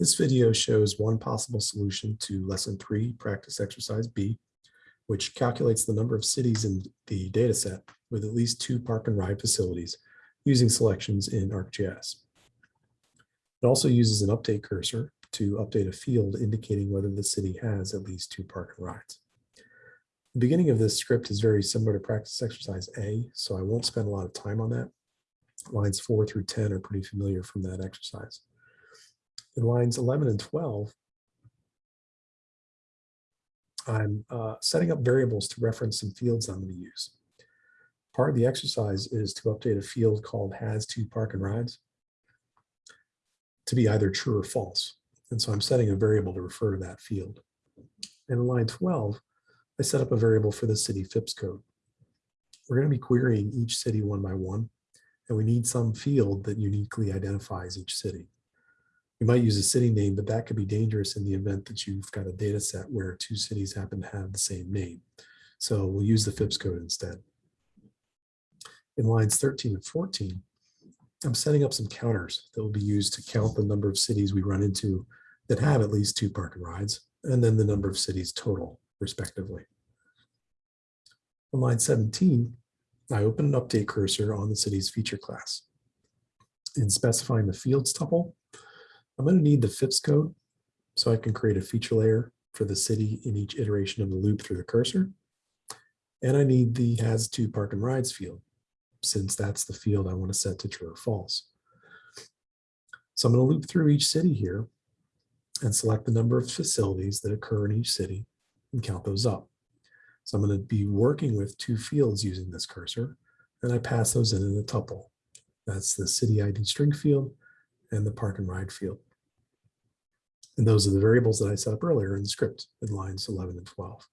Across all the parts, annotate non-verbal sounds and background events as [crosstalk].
This video shows one possible solution to lesson three, practice exercise B, which calculates the number of cities in the dataset with at least two park and ride facilities using selections in ArcGIS. It also uses an update cursor to update a field indicating whether the city has at least two park and rides. The beginning of this script is very similar to practice exercise A, so I won't spend a lot of time on that. Lines four through 10 are pretty familiar from that exercise. In lines 11 and 12, I'm uh, setting up variables to reference some fields I'm going to use. Part of the exercise is to update a field called has two park and rides to be either true or false. And so I'm setting a variable to refer to that field. And in line 12, I set up a variable for the city FIPS code. We're going to be querying each city one by one, and we need some field that uniquely identifies each city. You might use a city name, but that could be dangerous in the event that you've got a data set where two cities happen to have the same name. So we'll use the FIPS code instead. In lines 13 and 14, I'm setting up some counters that will be used to count the number of cities we run into that have at least two park and rides, and then the number of cities total, respectively. On line 17, I open an update cursor on the city's feature class. In specifying the fields tuple, I'm going to need the FIPS code so I can create a feature layer for the city in each iteration of the loop through the cursor. And I need the has two park and rides field since that's the field I want to set to true or false. So I'm going to loop through each city here and select the number of facilities that occur in each city and count those up. So I'm going to be working with two fields using this cursor, and I pass those in in a tuple. That's the city ID string field and the park and ride field. And those are the variables that I set up earlier in the script in lines 11 and 12.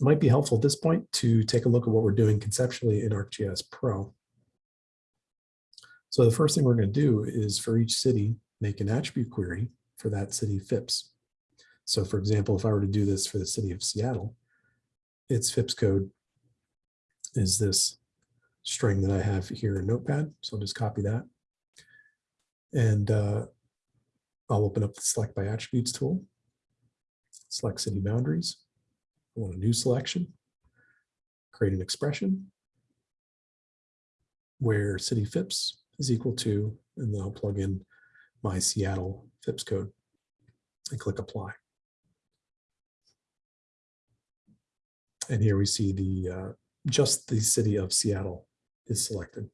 It might be helpful at this point to take a look at what we're doing conceptually in ArcGIS Pro. So the first thing we're going to do is for each city, make an attribute query for that city FIPS. So for example, if I were to do this for the city of Seattle, its FIPS code is this string that I have here in Notepad. So I'll just copy that. And uh, I'll open up the select by attributes tool, select city boundaries. I want a new selection, create an expression where city FIPS is equal to, and then I'll plug in my Seattle FIPS code and click apply. And here we see the uh, just the city of Seattle is selected.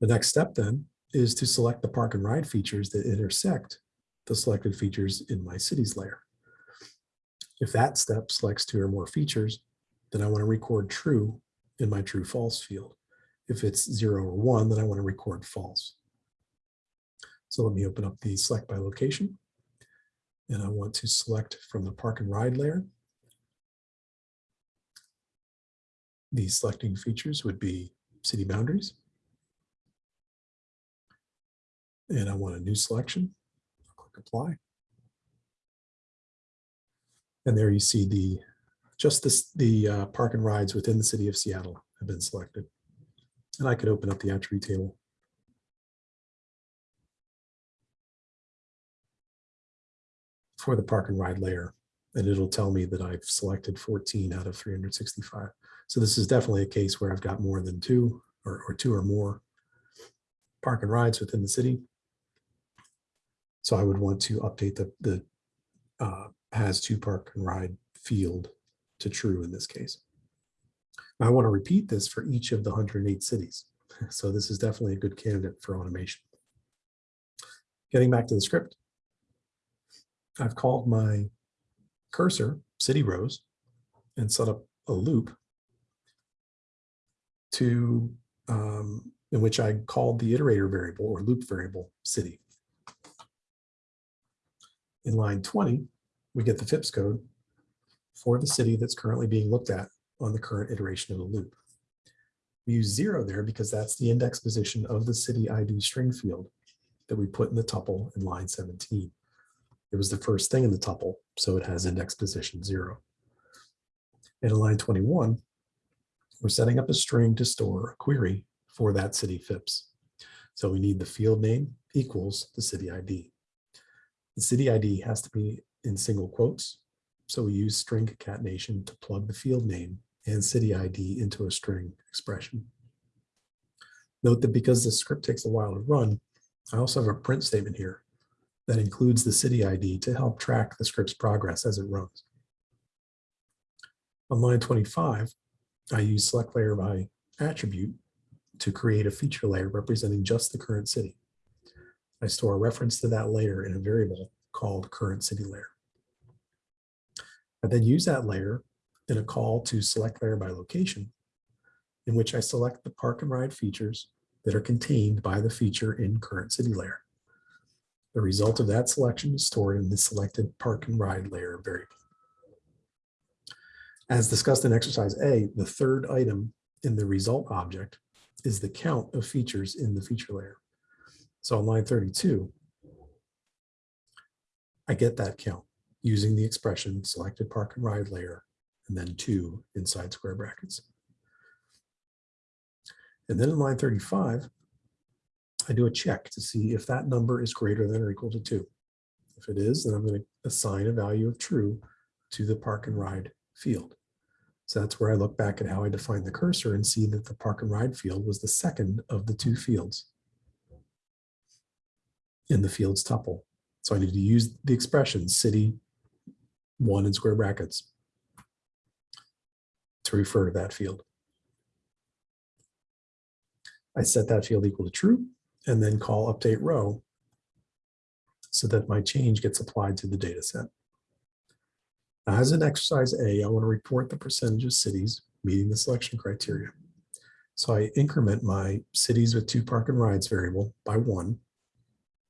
The next step then is to select the park and ride features that intersect the selected features in my cities layer. If that step selects two or more features, then I want to record true in my true false field. If it's zero or one, then I want to record false. So let me open up the select by location. And I want to select from the park and ride layer. These selecting features would be city boundaries. And I want a new selection. I'll click apply. And there you see the just this, the uh, park and rides within the city of Seattle have been selected. And I could open up the attribute table. For the park and ride layer, and it'll tell me that I've selected 14 out of 365. So this is definitely a case where I've got more than two or, or two or more park and rides within the city. So I would want to update the, the uh, has two park and ride field to true in this case. I want to repeat this for each of the 108 cities. [laughs] So this is definitely a good candidate for automation. Getting back to the script, I've called my cursor city rows and set up a loop to um, in which I called the iterator variable or loop variable city. In line 20, we get the FIPS code for the city that's currently being looked at on the current iteration of the loop. We use zero there because that's the index position of the city ID string field that we put in the tuple in line 17. It was the first thing in the tuple, so it has index position zero. And in line 21, we're setting up a string to store a query for that city FIPS. So we need the field name equals the city ID. The city ID has to be in single quotes. So we use string concatenation to plug the field name and city ID into a string expression. Note that because this script takes a while to run, I also have a print statement here that includes the city ID to help track the script's progress as it runs. On line 25, I use select layer by attribute to create a feature layer representing just the current city. I store a reference to that layer in a variable called current city layer. I then use that layer in a call to select layer by location, in which I select the park and ride features that are contained by the feature in current city layer. The result of that selection is stored in the selected park and ride layer variable. As discussed in exercise A, the third item in the result object is the count of features in the feature layer. So on line 32, I get that count using the expression selected park and ride layer and then two inside square brackets. And then in line 35, I do a check to see if that number is greater than or equal to two. If it is, then I'm going to assign a value of true to the park and ride field. So that's where I look back at how I define the cursor and see that the park and ride field was the second of the two fields in the fields tuple. So I need to use the expression city one in square brackets to refer to that field. I set that field equal to true and then call update row so that my change gets applied to the data set. As an exercise A, I want to report the percentage of cities meeting the selection criteria. So I increment my cities with two park and rides variable by one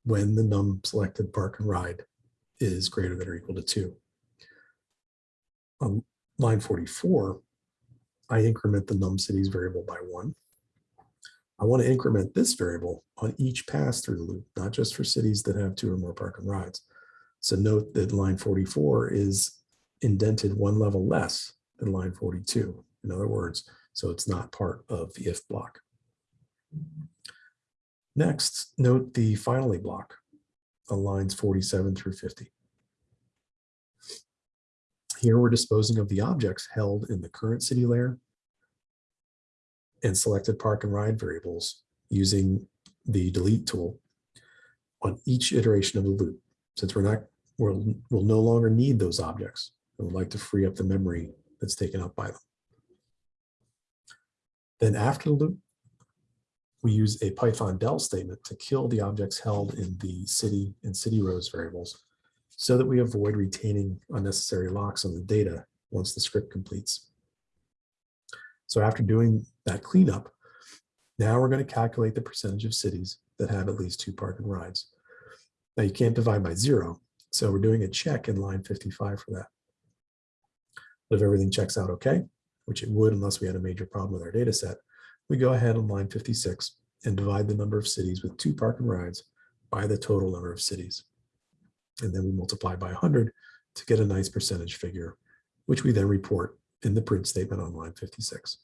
when the num selected park and ride is greater than or equal to two. On line 44, I increment the num cities variable by one. I want to increment this variable on each pass through the loop, not just for cities that have two or more park and rides. So note that line 44 is indented one level less than line 42. In other words, so it's not part of the if block. Next, note the finally block on lines 47 through 50. Here we're disposing of the objects held in the current city layer and selected park and ride variables using the delete tool on each iteration of the loop. Since we're not, we'll, we'll no longer need those objects. I would like to free up the memory that's taken up by them. Then after the loop, we use a Python del statement to kill the objects held in the city and city rows variables so that we avoid retaining unnecessary locks on the data once the script completes. So after doing that cleanup, now we're going to calculate the percentage of cities that have at least two park and rides. Now you can't divide by zero, so we're doing a check in line 55 for that. If everything checks out okay, which it would unless we had a major problem with our data set, we go ahead on line 56 and divide the number of cities with two park and rides by the total number of cities. And then we multiply by 100 to get a nice percentage figure, which we then report in the print statement on line 56.